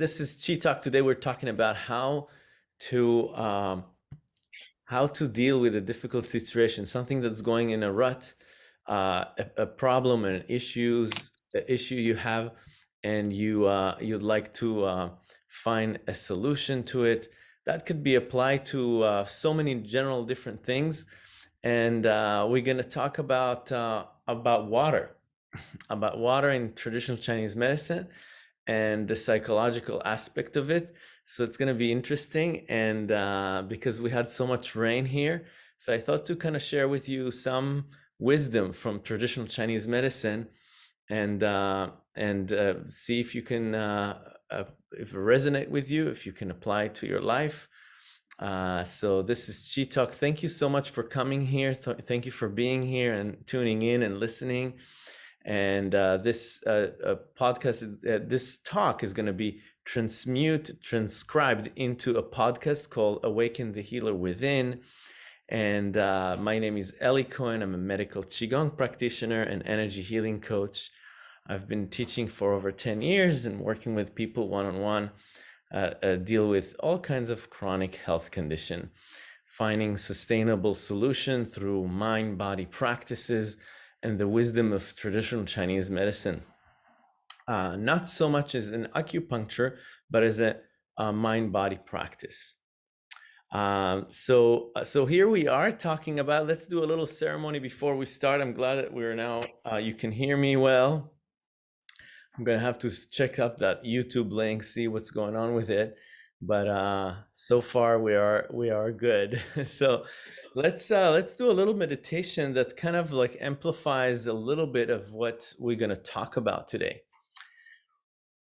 this is Chi Talk. Today we're talking about how to um, how to deal with a difficult situation, something that's going in a rut, uh, a, a, problem and issues, the issue you have, and you uh, you'd like to uh, find a solution to it. That could be applied to uh, so many general different things, and uh, we're going to talk about uh, about water, about water in traditional Chinese medicine and the psychological aspect of it. So it's going to be interesting. And uh, because we had so much rain here, so I thought to kind of share with you some wisdom from traditional Chinese medicine and uh, and uh, see if you can uh, uh, if it resonate with you, if you can apply it to your life. Uh, so this is Chi Talk. Thank you so much for coming here. Th thank you for being here and tuning in and listening. And uh, this uh, uh, podcast, uh, this talk is going to be transmute, transcribed into a podcast called Awaken the Healer Within. And uh, my name is Eli Cohen. I'm a medical Qigong practitioner and energy healing coach. I've been teaching for over 10 years and working with people one-on-one, -on -one, deal with all kinds of chronic health condition, finding sustainable solution through mind-body practices, and the wisdom of traditional Chinese medicine. Uh, not so much as an acupuncture, but as a, a mind-body practice. Um, so, uh, so here we are talking about, let's do a little ceremony before we start. I'm glad that we're now, uh, you can hear me well. I'm going to have to check up that YouTube link, see what's going on with it but uh so far we are we are good. So let's uh let's do a little meditation that kind of like amplifies a little bit of what we're going to talk about today.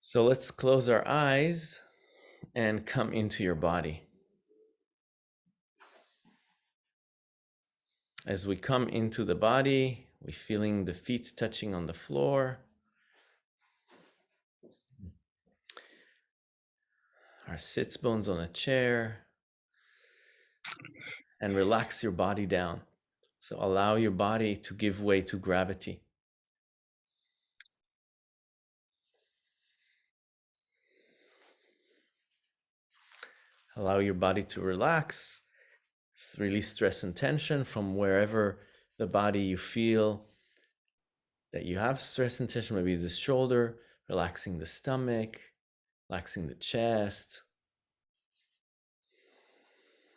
So let's close our eyes and come into your body. As we come into the body we feeling the feet touching on the floor our sits bones on a chair and relax your body down. So allow your body to give way to gravity. Allow your body to relax, release stress and tension from wherever the body you feel that you have stress and tension, maybe the shoulder, relaxing the stomach, relaxing the chest.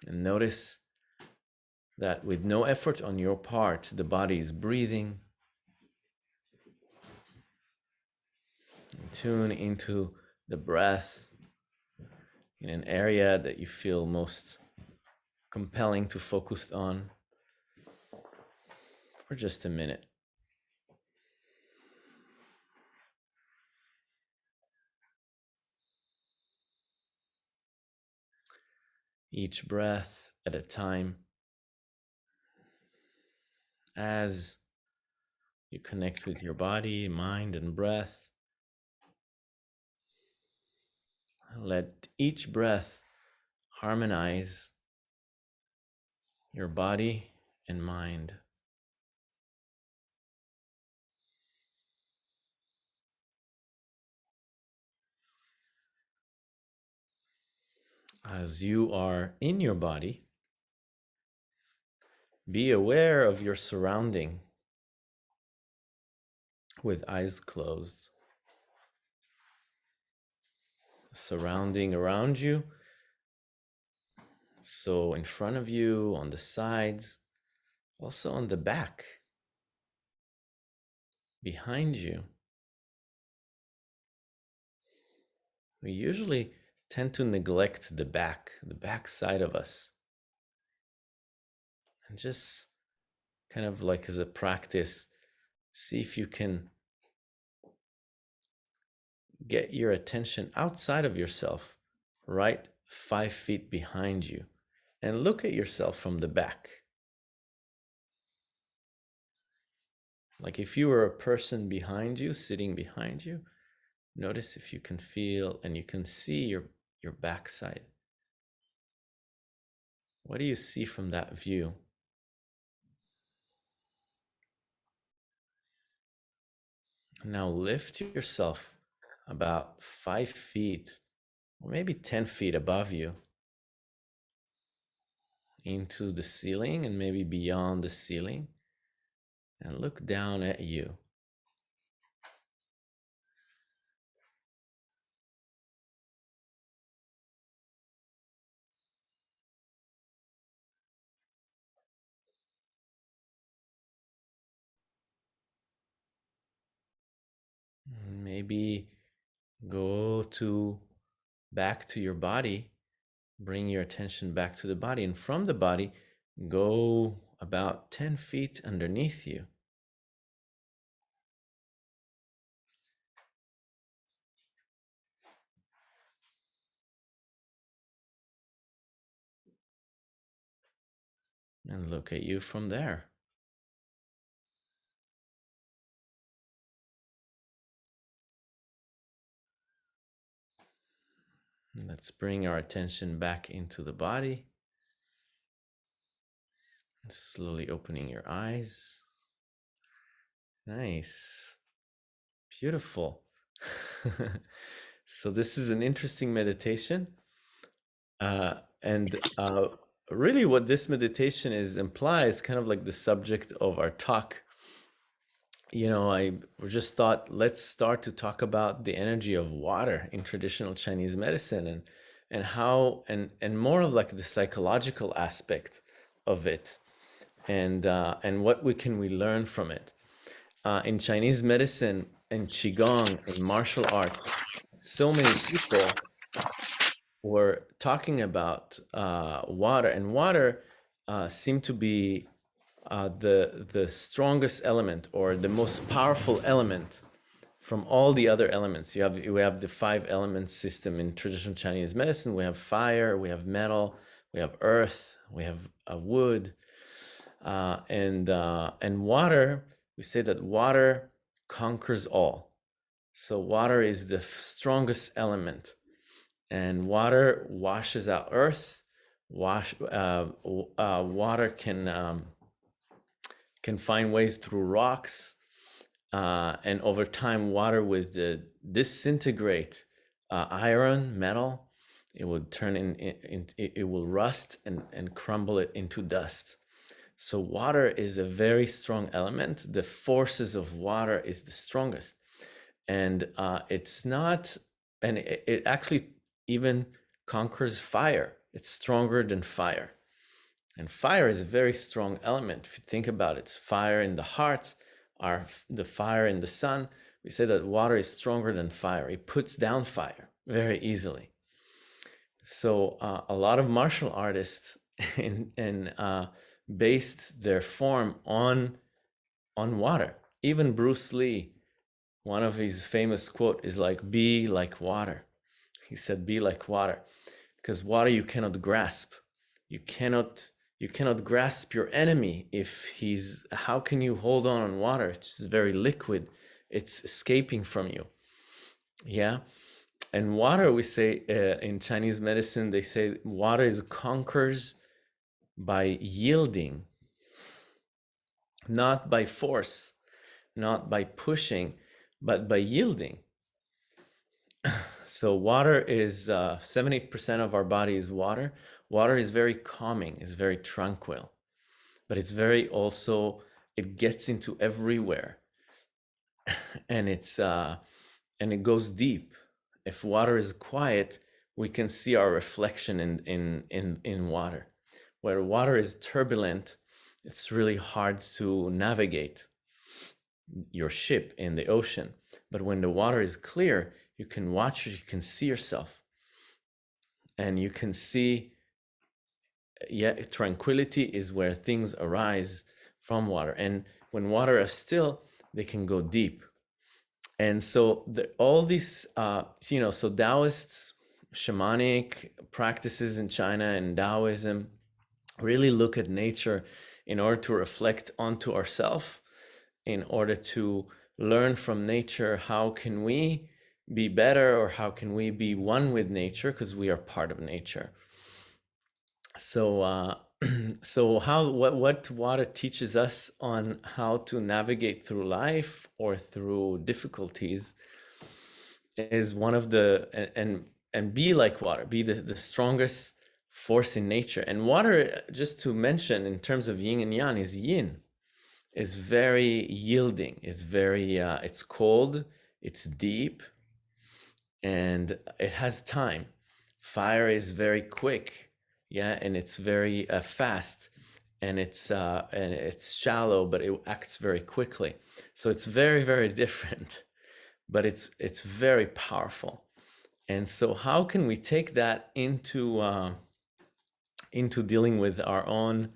And notice that with no effort on your part, the body is breathing. And tune into the breath in an area that you feel most compelling to focus on for just a minute. Each breath at a time. As you connect with your body, mind, and breath, let each breath harmonize your body and mind. As you are in your body, be aware of your surrounding with eyes closed. Surrounding around you. So in front of you, on the sides, also on the back, behind you. We usually tend to neglect the back, the back side of us. And just kind of like as a practice, see if you can get your attention outside of yourself, right five feet behind you, and look at yourself from the back. Like if you were a person behind you, sitting behind you, notice if you can feel and you can see your your backside. What do you see from that view? Now lift yourself about five feet or maybe 10 feet above you into the ceiling and maybe beyond the ceiling and look down at you. Maybe go to back to your body, bring your attention back to the body, and from the body, go about 10 feet underneath you. And look at you from there. Let's bring our attention back into the body. And Slowly opening your eyes. Nice. Beautiful. so this is an interesting meditation. Uh, and uh, really what this meditation is implies kind of like the subject of our talk you know, I just thought let's start to talk about the energy of water in traditional Chinese medicine and and how and and more of like the psychological aspect of it and uh, and what we can we learn from it. Uh, in Chinese medicine and qigong and martial arts, so many people were talking about uh, water, and water uh, seemed to be uh, the the strongest element or the most powerful element from all the other elements. You have we have the five element system in traditional Chinese medicine. We have fire, we have metal, we have earth, we have uh, wood, uh, and uh, and water. We say that water conquers all. So water is the strongest element, and water washes out earth. Wash uh, uh, water can um, can find ways through rocks uh, and over time water would uh, disintegrate uh, iron metal. It would turn in, in, in, it will rust and, and crumble it into dust. So water is a very strong element. The forces of water is the strongest. And uh, it's not and it, it actually even conquers fire. It's stronger than fire and fire is a very strong element. If you think about it, it's fire in the heart, or the fire in the sun. We say that water is stronger than fire. It puts down fire very easily. So uh, a lot of martial artists in, uh, based their form on, on water. Even Bruce Lee, one of his famous quote is like, be like water. He said, be like water, because water you cannot grasp. You cannot you cannot grasp your enemy if he's how can you hold on on water? It's very liquid. It's escaping from you. Yeah? And water we say uh, in chinese medicine they say water is conquers by yielding not by force not by pushing but by yielding. So water is 70% uh, of our body is water Water is very calming, it's very tranquil, but it's very also, it gets into everywhere and it's, uh, and it goes deep. If water is quiet, we can see our reflection in, in, in, in water. Where water is turbulent, it's really hard to navigate your ship in the ocean. But when the water is clear, you can watch you can see yourself. And you can see yeah, tranquility is where things arise from water. And when water is still, they can go deep. And so the, all these, uh, you know, so Taoist shamanic practices in China and Taoism really look at nature in order to reflect onto ourselves, in order to learn from nature, how can we be better or how can we be one with nature because we are part of nature so uh, so how what what water teaches us on how to navigate through life or through difficulties is one of the and and be like water, be the, the strongest force in nature. And water, just to mention in terms of yin and yang, is yin, is very yielding. It's very, uh, it's cold, it's deep, and it has time. Fire is very quick, yeah, and it's very uh, fast, and it's uh, and it's shallow, but it acts very quickly. So it's very, very different, but it's it's very powerful. And so, how can we take that into uh, into dealing with our own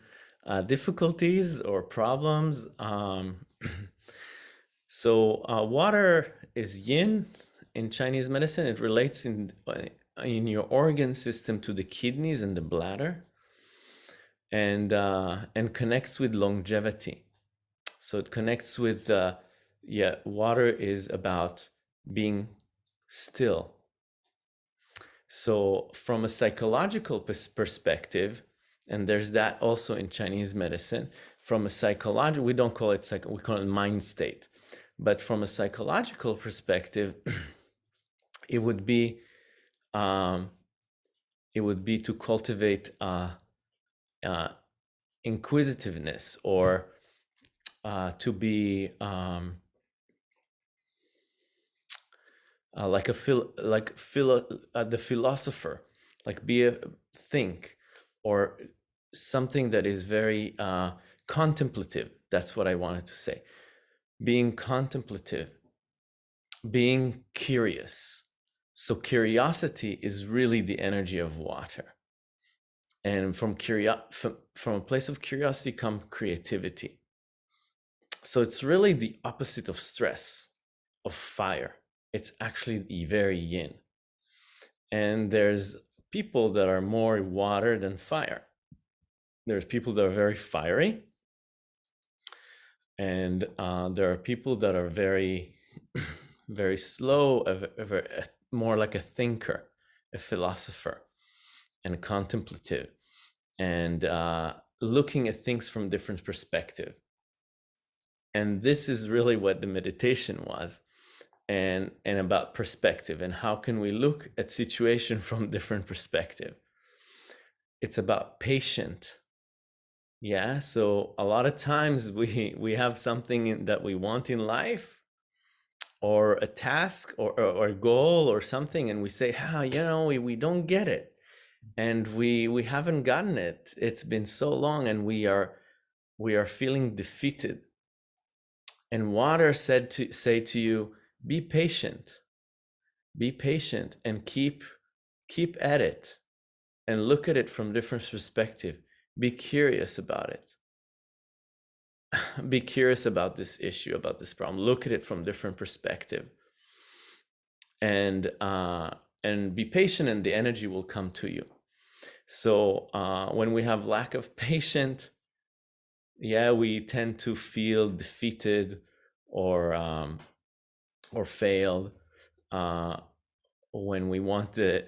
uh, difficulties or problems? Um, so, uh, water is yin in Chinese medicine. It relates in uh, in your organ system to the kidneys and the bladder, and uh, and connects with longevity. So it connects with uh, yeah. Water is about being still so from a psychological perspective, and there's that also in Chinese medicine, from a psychological, we don't call it psych, we call it mind state. But from a psychological perspective, it would be, um, it would be to cultivate uh, uh, inquisitiveness or uh, to be um, uh, like a phil like philo uh, the philosopher like be a think or something that is very uh, contemplative. That's what i wanted to say. Being contemplative being curious so curiosity is really the energy of water and from curio from, from a place of curiosity come creativity so it's really the opposite of stress of fire it's actually the very yin. And there's people that are more water than fire. There's people that are very fiery. And uh, there are people that are very, very slow, a, more like a thinker, a philosopher, and contemplative, and uh, looking at things from different perspective. And this is really what the meditation was and and about perspective and how can we look at situation from different perspective it's about patient yeah so a lot of times we we have something that we want in life or a task or, or, or a goal or something and we say ah you know we, we don't get it. And we we haven't gotten it. It's been so long and we are we are feeling defeated. And water said to say to you be patient. Be patient and keep keep at it and look at it from different perspective. Be curious about it be curious about this issue about this problem. Look at it from different perspective. And uh and be patient and the energy will come to you. So uh when we have lack of patience yeah we tend to feel defeated or um or failed uh, when we want to,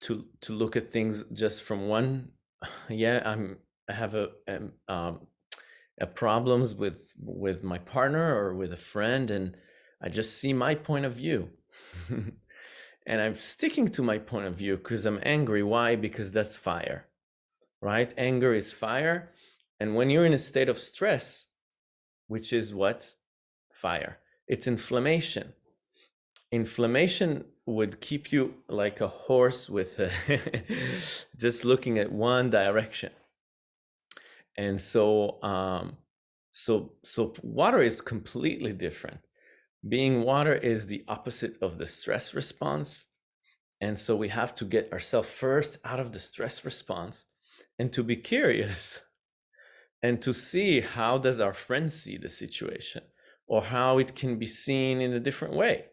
to to look at things just from one yeah i'm i have a um, um, problems with with my partner or with a friend and i just see my point of view. And i'm sticking to my point of view because i'm angry. Why? Because that's fire right? Anger is fire. And when you're in a state of stress which is what? Fire. It's inflammation. Inflammation would keep you like a horse with a just looking at one direction. And so, um, so, so water is completely different. Being water is the opposite of the stress response. And so we have to get ourselves first out of the stress response and to be curious and to see how does our friend see the situation or how it can be seen in a different way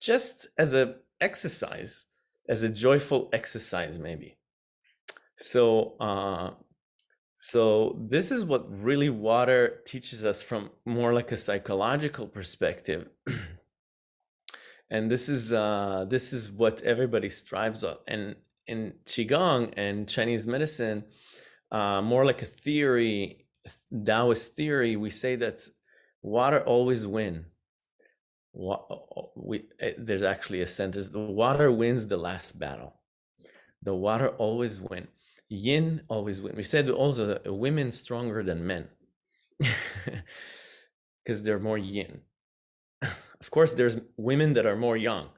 just as a exercise as a joyful exercise maybe so uh so this is what really water teaches us from more like a psychological perspective. And this is uh this is what everybody strives of and in qigong and chinese medicine uh more like a theory taoist theory we say that water always win we, eh, there's actually a sentence the water wins the last battle. The water always win yin always win we said also women stronger than men because they're more yin of course there's women that are more yang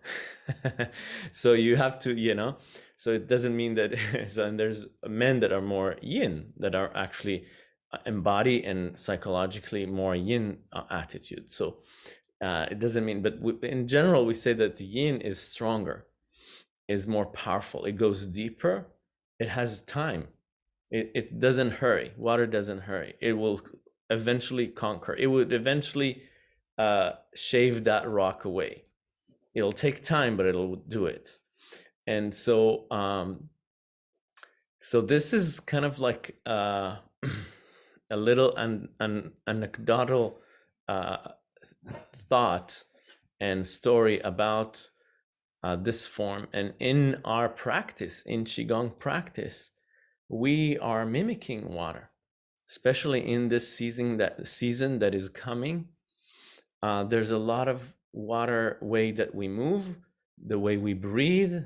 so you have to you know so it doesn't mean that so and there's men that are more yin that are actually uh, embody and psychologically more yin uh, attitude so uh, it doesn't mean, but we, in general, we say that yin is stronger, is more powerful. It goes deeper. It has time. It, it doesn't hurry. Water doesn't hurry. It will eventually conquer. It would eventually uh, shave that rock away. It'll take time, but it'll do it. And so, um, so this is kind of like uh, a little an, an anecdotal uh, thought and story about uh, this form. And in our practice, in Qigong practice, we are mimicking water, especially in this season that season that is coming. Uh, there's a lot of water way that we move, the way we breathe,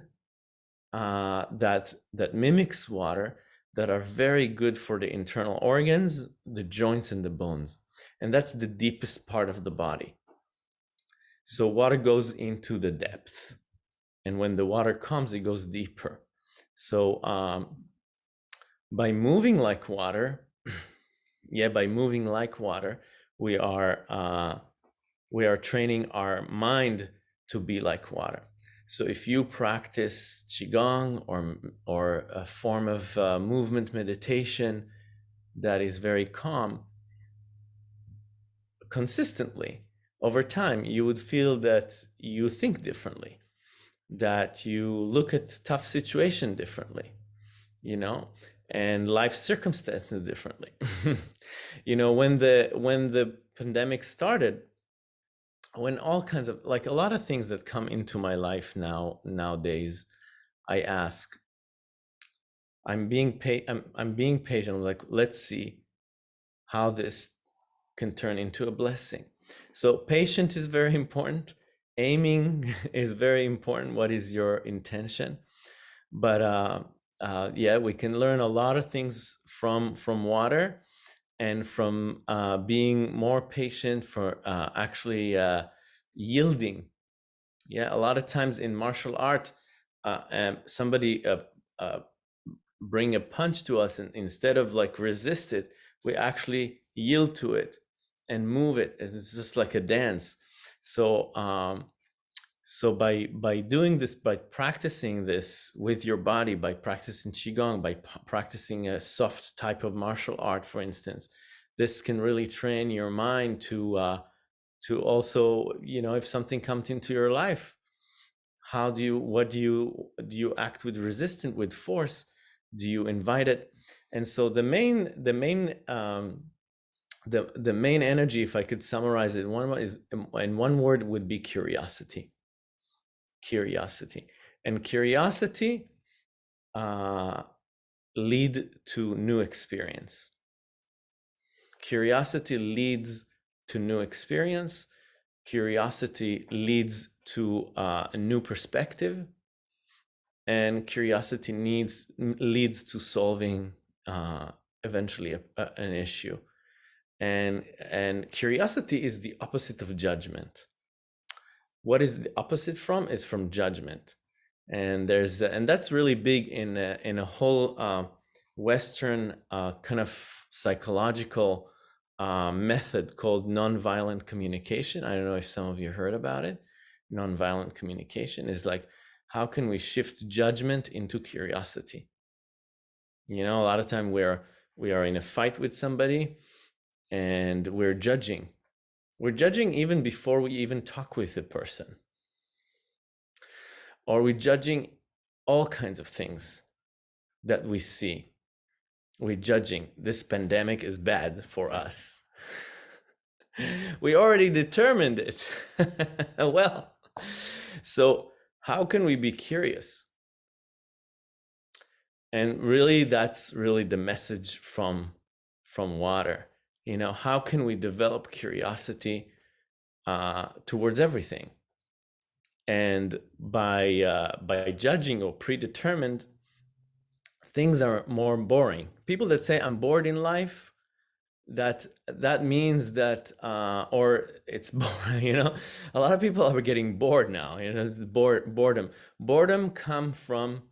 uh, that that mimics water, that are very good for the internal organs, the joints and the bones. And that's the deepest part of the body. So water goes into the depth. And when the water comes, it goes deeper. So um, by moving like water, yeah, by moving like water, we are uh, we are training our mind to be like water. So if you practice qigong or or a form of uh, movement meditation that is very calm, consistently over time, you would feel that you think differently, that you look at tough situation differently, you know, and life circumstances differently. you know, when the when the pandemic started, when all kinds of like a lot of things that come into my life now nowadays, I ask, I'm being pa- I'm I'm being patient. I'm like, let's see how this can turn into a blessing. So patient is very important. Aiming is very important. What is your intention? But uh, uh, yeah, we can learn a lot of things from from water and from uh, being more patient for uh, actually uh, yielding. Yeah, a lot of times in martial art, uh, um, somebody bring a punch to us and instead of like resist it, we actually yield to it and move it. It's just like a dance. So um, so by by doing this, by practicing this with your body, by practicing qigong, by practicing a soft type of martial art, for instance, this can really train your mind to uh, to also, you know, if something comes into your life, how do you what do you do you act with resistance with force? Do you invite it? And so the main the main um, the the main energy if i could summarize it one is in one word would be curiosity. Curiosity. And curiosity uh, lead to new experience. Curiosity leads to new experience. Curiosity leads to uh, a new perspective. And curiosity needs leads to solving uh, eventually a, a, an issue and and curiosity is the opposite of judgment. What is the opposite from is from judgment. And there's and that's really big in a, in a whole uh, western uh, kind of psychological uh, method called nonviolent communication. I don't know if some of you heard about it. Nonviolent communication is like how can we shift judgment into curiosity? You know a lot of time we're we are in a fight with somebody and we're judging. We're judging even before we even talk with the person. Or we're judging all kinds of things that we see. We're judging this pandemic is bad for us. we already determined it. well, so how can we be curious? And really, that's really the message from from water you know how can we develop curiosity uh, towards everything. And by uh, by judging or predetermined, things are more boring. People that say I'm bored in life, that that means that uh, or it's boring. You know, a lot of people are getting bored now. You know, bored boredom. Boredom come from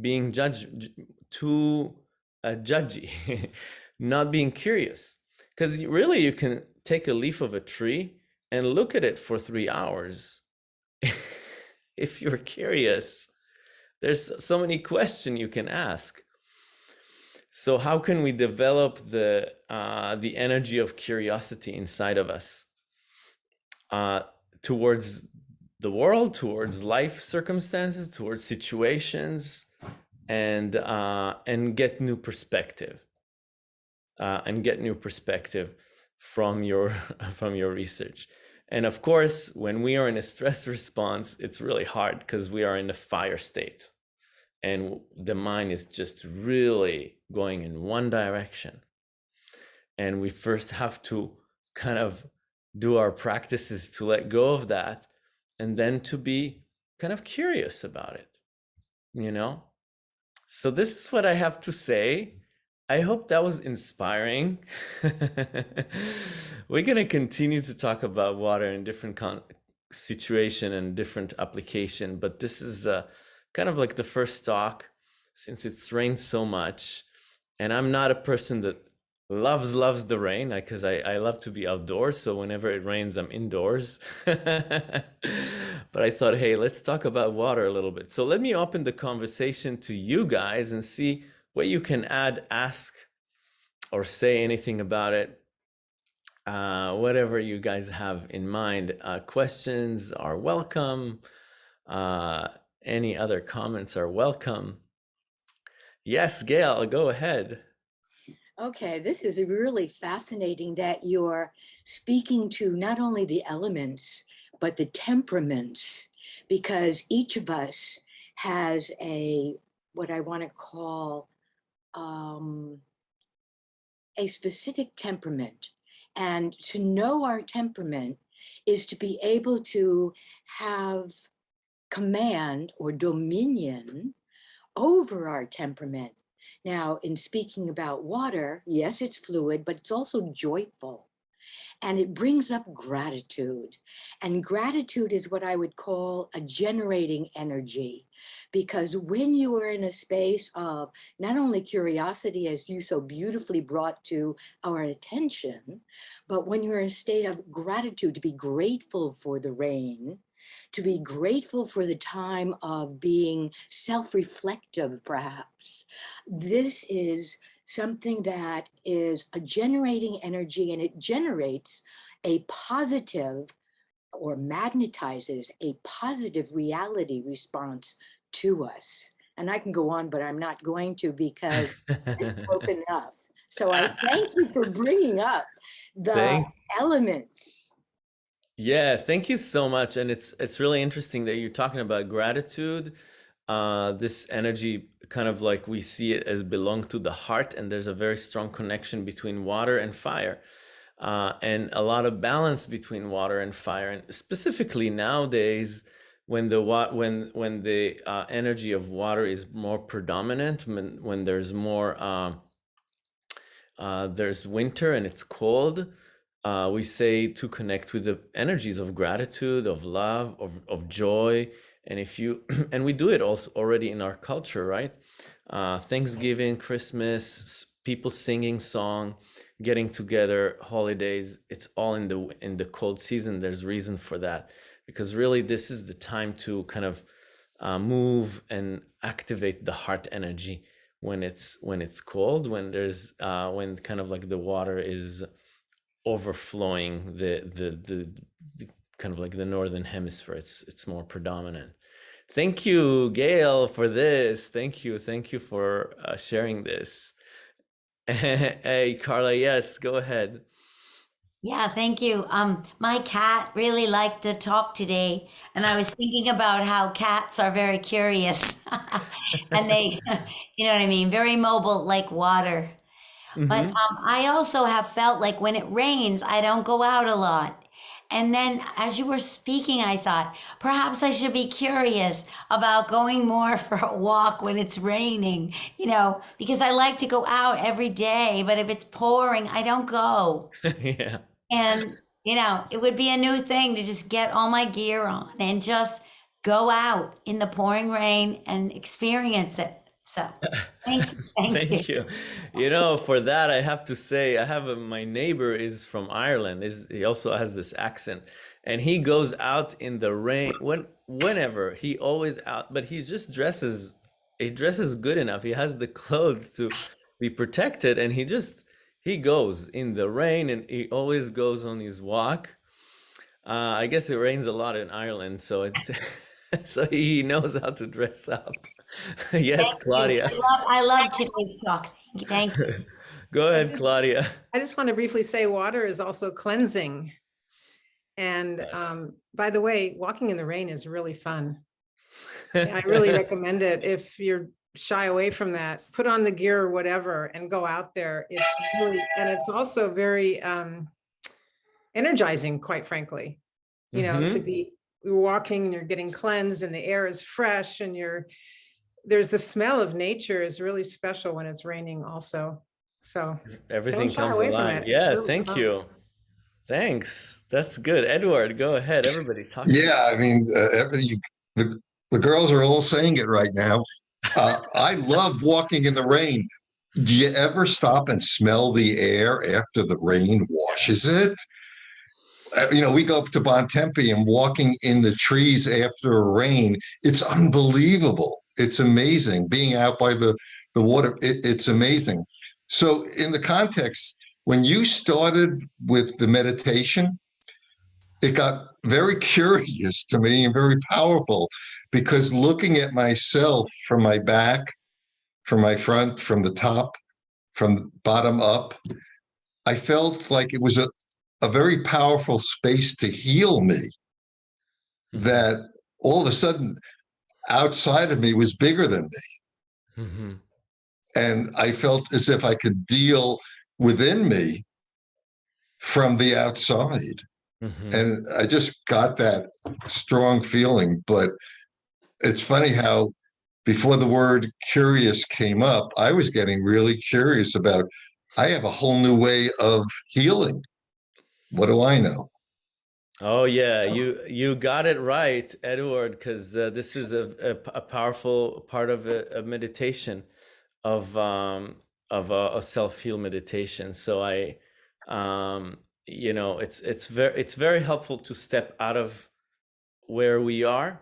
being judged too uh, judgy, not being curious. Because really, you can take a leaf of a tree and look at it for three hours. if you're curious, there's so many questions you can ask. So how can we develop the uh, the energy of curiosity inside of us uh, towards the world, towards life circumstances, towards situations, and uh, and get new perspective uh, and get new perspective from your from your research. And of course, when we are in a stress response, it's really hard because we are in a fire state and the mind is just really going in one direction. And we first have to kind of do our practices to let go of that and then to be kind of curious about it, you know? So this is what I have to say. I hope that was inspiring. We're going to continue to talk about water in different situation and different application, but this is uh, kind of like the first talk since it's rained so much. And I'm not a person that loves loves the rain because I, I love to be outdoors so whenever it rains i'm indoors but i thought hey let's talk about water a little bit so let me open the conversation to you guys and see what you can add ask or say anything about it uh, whatever you guys have in mind uh, questions are welcome uh, any other comments are welcome. Yes gail go ahead. Okay, this is really fascinating that you're speaking to not only the elements, but the temperaments, because each of us has a, what I want to call um, a specific temperament. And to know our temperament is to be able to have command or dominion over our temperament now, in speaking about water, yes, it's fluid, but it's also joyful. And it brings up gratitude. And gratitude is what I would call a generating energy. Because when you are in a space of not only curiosity, as you so beautifully brought to our attention, but when you're in a state of gratitude, to be grateful for the rain, to be grateful for the time of being self-reflective, perhaps. This is something that is a generating energy and it generates a positive or magnetizes a positive reality response to us. And I can go on, but I'm not going to because it's spoken enough. So I thank you for bringing up the thank elements yeah, thank you so much. And it's it's really interesting that you're talking about gratitude. Uh, this energy kind of like we see it as belong to the heart, and there's a very strong connection between water and fire. Uh, and a lot of balance between water and fire, and specifically nowadays, when the when when the uh, energy of water is more predominant, when when there's more uh, uh, there's winter and it's cold, uh, we say to connect with the energies of gratitude, of love, of, of joy. And if you, and we do it also already in our culture, right? Uh, Thanksgiving, Christmas, people singing song, getting together, holidays, it's all in the, in the cold season. There's reason for that because really this is the time to kind of uh, move and activate the heart energy when it's, when it's cold, when there's, uh, when kind of like the water is, overflowing the, the the the, kind of like the northern hemisphere. It's it's more predominant. Thank you, Gail, for this. Thank you, thank you for uh, sharing this. hey, Carla, yes, go ahead. Yeah, thank you. Um, my cat really liked the talk today, and I was thinking about how cats are very curious, and they, you know what I mean, very mobile, like water. Mm-hmm. But um, I also have felt like when it rains, I don't go out a lot. And then as you were speaking, I thought perhaps I should be curious about going more for a walk when it's raining, you know, because I like to go out every day, but if it's pouring, I don't go. yeah. And, you know, it would be a new thing to just get all my gear on and just go out in the pouring rain and experience it. So thank you. Thank, Thank you. you. You know, for that, I have to say, I have a, my neighbor is from Ireland. Is he also has this accent, and he goes out in the rain when whenever he always out, but he just dresses. He dresses good enough. He has the clothes to be protected, and he just he goes in the rain, and he always goes on his walk. Uh, I guess it rains a lot in Ireland, so it's so he knows how to dress up. yes, Thank you. Claudia. I love, I love today's talk. Thank you. Thank you. Go ahead, Claudia. I just want to briefly say water is also cleansing. And Yes. um, by the way, walking in the rain is really fun. I really recommend it. If you're shy away from that, put on the gear or whatever and go out there. It's really, and it's also very um, energizing, quite frankly. You know, Mhm. to be you're walking and you're getting cleansed and the air is fresh and you're, there's the smell of nature is really special when it's raining also. So Everything comes alive. Yeah, Really thank fun. you. Thanks. That's good. Edward, go ahead. Everybody talk. Yeah, I mean, uh, every- you, the, the girls are all saying it right now. Uh, I love walking in the rain. Do you ever stop and smell the air after the rain washes it? Uh, you know, we go up to Bontempi and walking in the trees after a rain, it's unbelievable. It's amazing being out by the, the water. It, it's amazing. So in the context, when you started with the meditation, it got very curious to me and very powerful because looking at myself from my back, from my front, from the top, from bottom up, I felt like it was a, a very powerful space to heal me. Mhm. That all of a sudden outside of me was bigger than me. Mhm. And I felt as if I could deal within me from the outside. Mhm. and I just got that strong feeling. But it's funny how before the word curious came up, I was getting really curious about. I have a whole new way of healing. What do I know? Oh yeah, you you got it right, Edward, because uh, this is a, a, a powerful part of a, a meditation, of um of a, a self heal meditation. So I, um, you know, it's it's very it's very helpful to step out of where we are,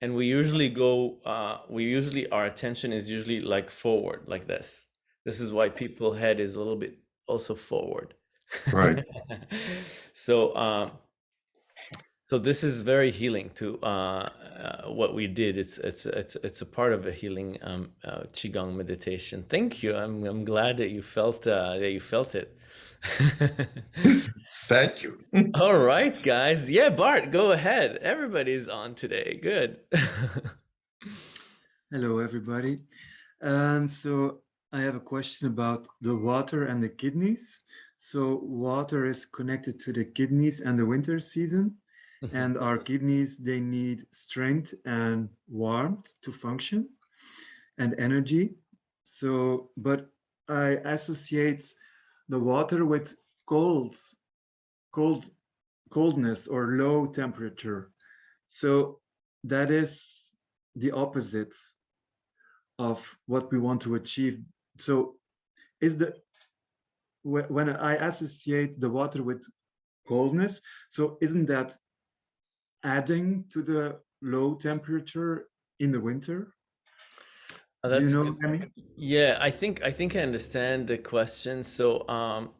and we usually go. Uh, we usually our attention is usually like forward, like this. This is why people head is a little bit also forward. Right. so um so this is very healing to uh, uh what we did. It's it's it's it's a part of a healing um uh, qigong meditation. Thank you. I'm i'm glad that you felt uh that you felt it. Thank you. all right guys. Yeah bart go ahead. Everybody's on today. Good. Hello, everybody. Um, so I have a question about the water and the kidneys. So water is connected to the kidneys and the winter season, and our kidneys, they need strength and warmth to function and energy. So, but I associate the water with cold, cold, coldness or low temperature. So that is the opposites of what we want to achieve. So is the when I associate the water with coldness, so isn't that adding to the low temperature in the winter? Uh, Do you know I mean? Yeah, I think I think I understand the question. So um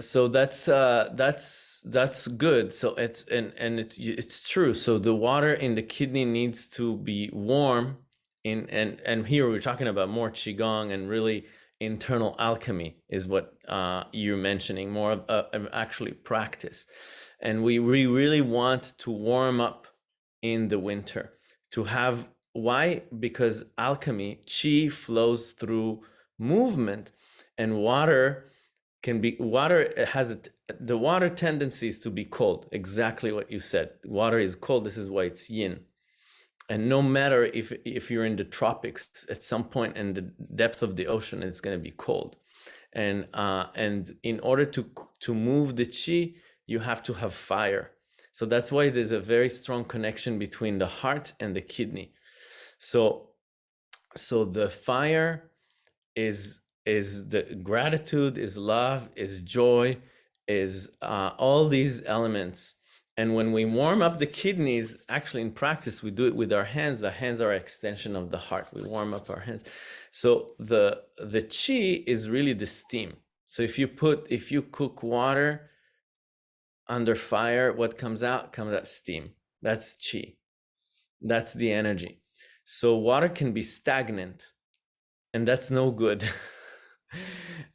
so that's uh that's that's good. So it's and and it, it's true. So the water in the kidney needs to be warm in and and here we're talking about more qigong and really internal alchemy is what uh you're mentioning more of, uh, of actually practice. And we we really want to warm up in the winter to have why? Because alchemy chi flows through movement and water can be water has a, t- the water tendencies to be cold exactly what you said. Water is cold this is why it's yin. And no matter if if you're in the tropics at some point in the depth of the ocean it's going to be cold. And uh and in order to to move the chi you have to have fire. So that's why there's a very strong connection between the heart and the kidney. So so the fire is is the gratitude is love is joy is uh, all these elements. And when we warm up the kidneys actually in practice we do it with our hands. The hands are extension of the heart. We warm up our hands. So the the chi is really the steam. So if you put if you cook water under fire what comes out comes out steam. That's chi that's the energy. So water can be stagnant and that's no good.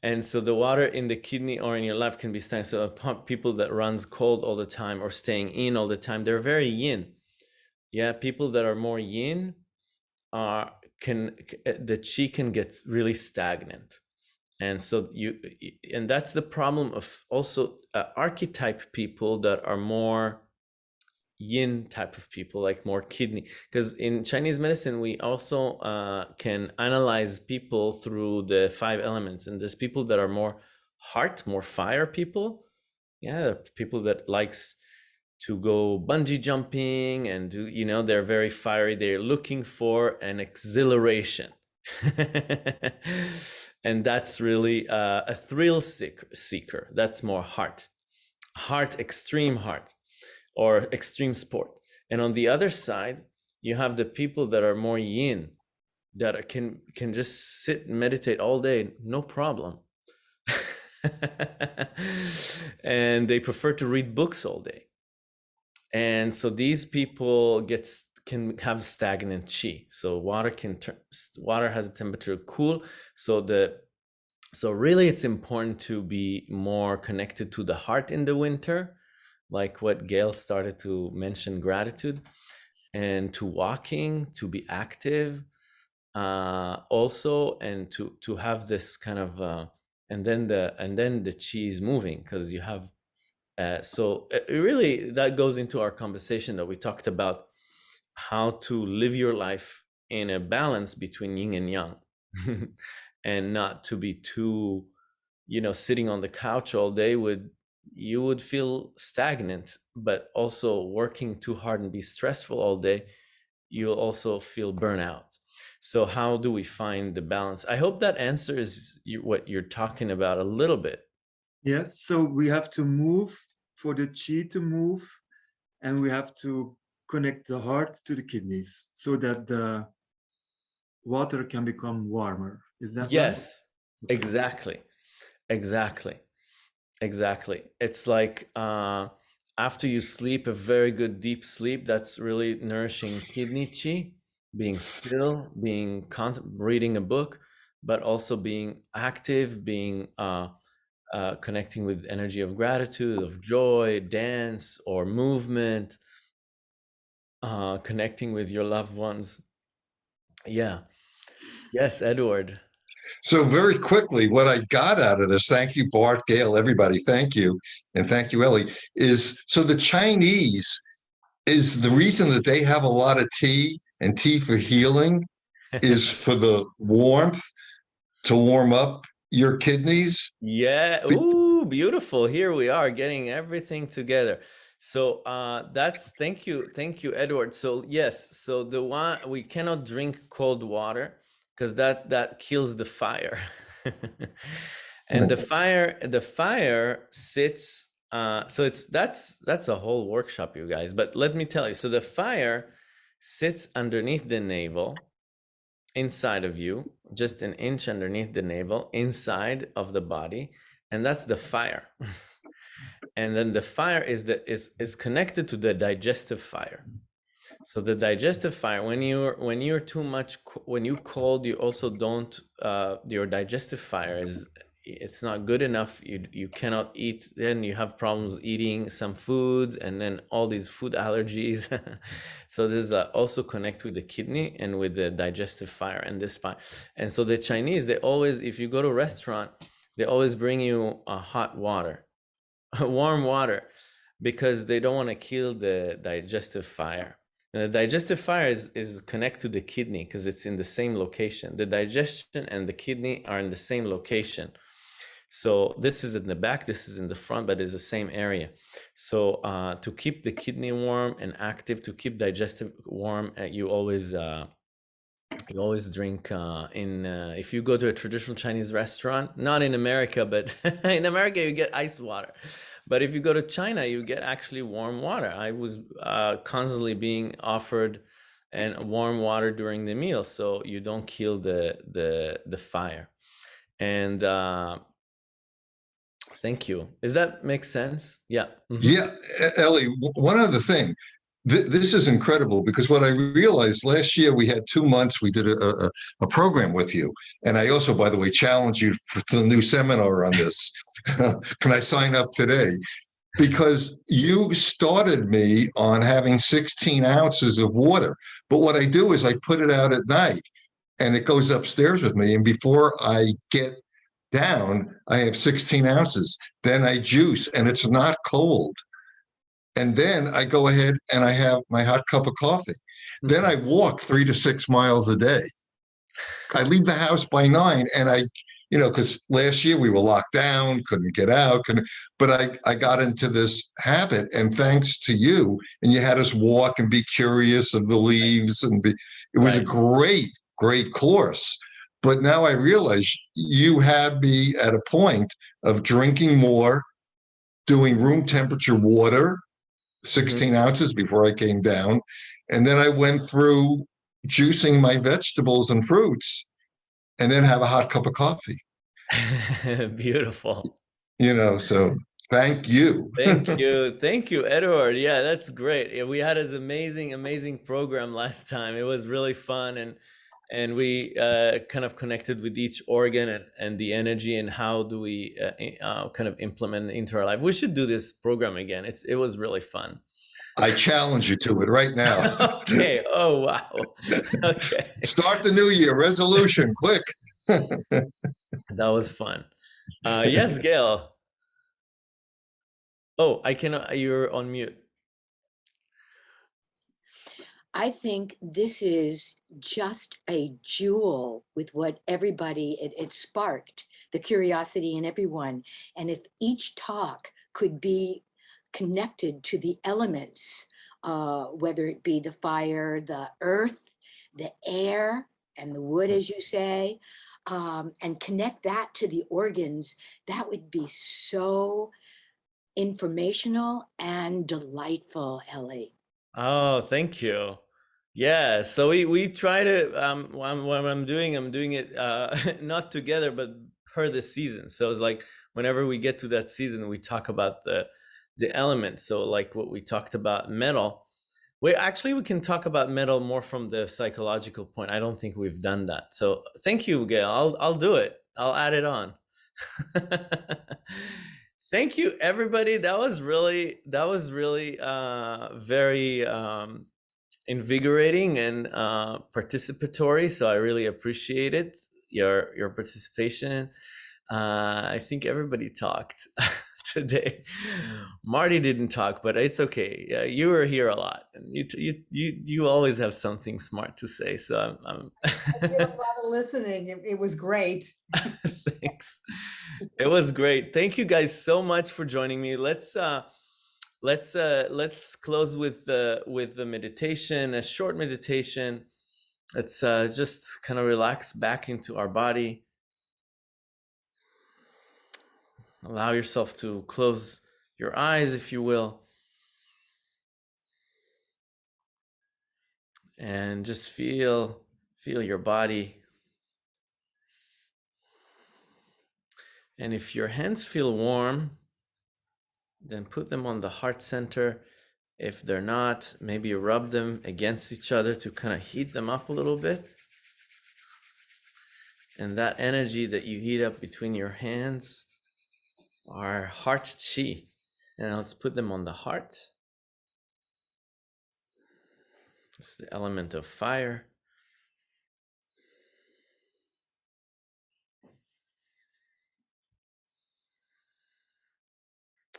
And so the water in the kidney or in your life can be stagnant. So people that runs cold all the time or staying in all the time they're very yin. Yeah people that are more yin are can eh, the chi can get really stagnant. And so you and that's the problem of also uh, archetype people that are more yin type of people like more kidney. Because in chinese medicine we also uh, can analyze people through the five elements and there's people that are more heart more fire people. Yeah people that likes to go bungee jumping and do you know they're very fiery. They're looking for an exhilaration and that's really uh, a thrill seeker, that's more heart heart extreme heart or extreme sport. And on the other side, you have the people that are more yin, that can can just sit and meditate all day, no problem. and they prefer to read books all day. And so these people get can have stagnant chi. So water can turn water has a temperature cool. So the so really it's important to be more connected to the heart in the winter like what Gail started to mention gratitude and to walking, to be active uh, also, and to to have this kind of uh, and then the and then the chi's moving because you have uh, so it really that goes into our conversation that we talked about how to live your life in a balance between yin and yang. And not to be too you know sitting on the couch all day would you would feel stagnant but also working too hard and be stressful all day you'll also feel burnout. So how do we find the balance? I hope that answers what you're talking about a little bit. Yes so we have to move for the chi to move and we have to connect the heart to the kidneys so that the water can become warmer. Is that yes. Right? exactly. Exactly. Exactly. It's like uh, after you sleep a very good deep sleep, that's really nourishing kidney chi, being still, being reading a book, but also being active, being uh, uh, connecting with energy of gratitude, of joy, dance or movement, uh, connecting with your loved ones. Yeah. Yes, Edward. So very quickly, what I got out of this, thank you, Bart, Gail, everybody, thank you, and thank you, Ellie, is so the Chinese is the reason that they have a lot of tea and tea for healing is for the warmth to warm up your kidneys. Yeah. Ooh, beautiful. Here we are getting everything together. So uh that's thank you, thank you, Edward. So yes, so the one we cannot drink cold water because that that kills the fire. And the fire the fire sits uh so it's that's that's a whole workshop you guys but let me tell you. So the fire sits underneath the navel inside of you just an inch underneath the navel inside of the body and that's the fire and then the fire is the is is connected to the digestive fire so the digestive fire, when you're when you're too much when you cold, you also don't uh, your digestive fire is it's not good enough. You you cannot eat. Then you have problems eating some foods, and then all these food allergies. so this is uh, also connect with the kidney and with the digestive fire and this fire. And so the Chinese, they always, if you go to a restaurant, they always bring you a hot water, warm water, because they don't want to kill the digestive fire. And the digestive fire is, is connected to the kidney because it's in the same location. The digestion and the kidney are in the same location. So this is in the back, this is in the front, but it's the same area. So uh, to keep the kidney warm and active, to keep digestive warm, uh, you always uh, you always drink uh, in uh, if you go to a traditional Chinese restaurant, not in America, but in America you get ice water. But if you go to China, you get actually warm water. I was uh, constantly being offered and warm water during the meal, so you don't kill the the the fire. And uh, thank you. Does that make sense? Yeah. Mhm. Yeah, E- Ellie, one other thing. Th- this is incredible because what I realized last year we had two months we did a, a, a program with you. And I also, by the way, challenge you for the new seminar on this. Can I sign up today? Because you started me on having 16 ounces of water. But what I do is I put it out at night and it goes upstairs with me. And before I get down, I have 16 ounces. Then I juice and it's not cold. And then I go ahead and I have my hot cup of coffee. Then mm-hmm. I walk three to six miles a day. I leave the house by nine and I, you know, because last year we were locked down, couldn't get out, couldn't, but I, I got into this habit and thanks to you, and you had us walk and be curious of the leaves and be, it was a great, great course. But now I realize you had me at a point of drinking more, doing room temperature water, Mm-hmm. 16 ounces before I came down. And then I went through juicing my vegetables and fruits and then have a hot cup of coffee, Beautiful. you know, so thank you. Thank you. Thank you, Edward. Yeah, that's great. We had this amazing, amazing program last time. It was really fun and and we uh, kind of connected with each organ and, and the energy and how do we uh, uh, kind of implement into our life. We should do this program again. It's it was really fun. I challenge you to it right now. okay. Oh wow. okay. Start the new year resolution quick. That was fun. Uh, yes, Gail. Oh, I cannot. You're on mute. I think this is just a jewel with what everybody, it, it sparked the curiosity in everyone. And if each talk could be connected to the elements, uh, whether it be the fire, the earth, the air, and the wood, as you say, um, and connect that to the organs, that would be so informational and delightful, Ellie. Oh, thank you. Yeah, so we we try to um what I'm, what I'm doing, I'm doing it uh not together but per the season. So it's like whenever we get to that season, we talk about the the elements. So like what we talked about metal. We actually we can talk about metal more from the psychological point. I don't think we've done that. So thank you, Gail. I'll I'll do it. I'll add it on. thank you everybody. That was really that was really uh very um invigorating and uh, participatory. So I really appreciate it, your your participation. Uh, I think everybody talked today. Marty didn't talk, but it's okay. Yeah, you were here a lot, and you you you you always have something smart to say. So I'm. I'm I did a lot of listening. It, it was great. Thanks. It was great. Thank you guys so much for joining me. Let's uh let's uh let's close with uh with the meditation, a short meditation. Let's uh just kind of relax back into our body. Allow yourself to close your eyes if you will. And just feel feel your body And if your hands feel warm, then put them on the heart center. If they're not, maybe rub them against each other to kind of heat them up a little bit. And that energy that you heat up between your hands are heart chi. And let's put them on the heart. It's the element of fire.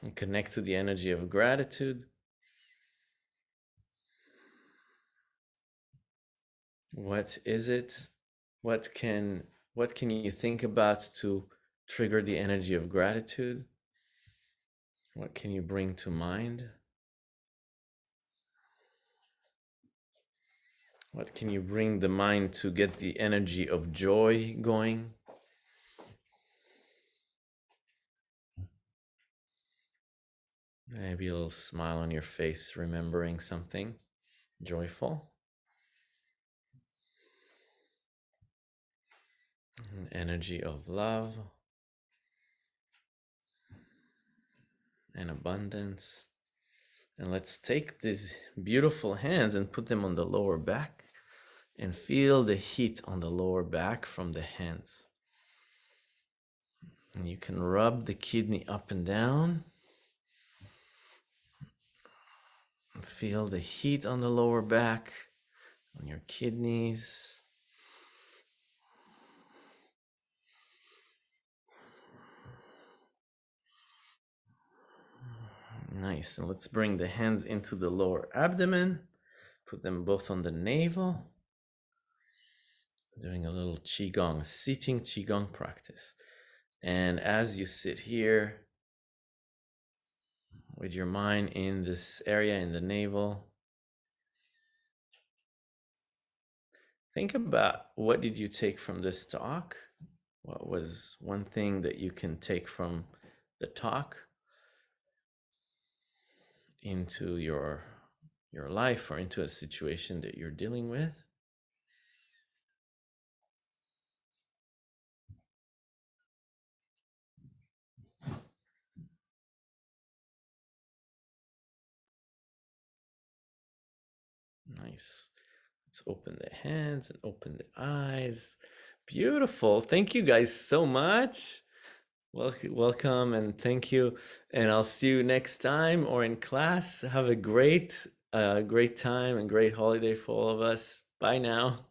And connect to the energy of gratitude. What is it? What can what can you think about to trigger the energy of gratitude? What can you bring to mind? What can you bring the mind to get the energy of joy going? Maybe a little smile on your face, remembering something joyful. An energy of love and abundance. And let's take these beautiful hands and put them on the lower back and feel the heat on the lower back from the hands. And you can rub the kidney up and down. And feel the heat on the lower back, on your kidneys. Nice. And let's bring the hands into the lower abdomen. Put them both on the navel. Doing a little Qigong, sitting Qigong practice. And as you sit here with your mind in this area in the navel, think about what did you take from this talk? What was one thing that you can take from the talk? into your your life or into a situation that you're dealing with nice let's open the hands and open the eyes beautiful thank you guys so much Welcome, welcome, and thank you. And I'll see you next time or in class. Have a great, uh, great time and great holiday for all of us. Bye now.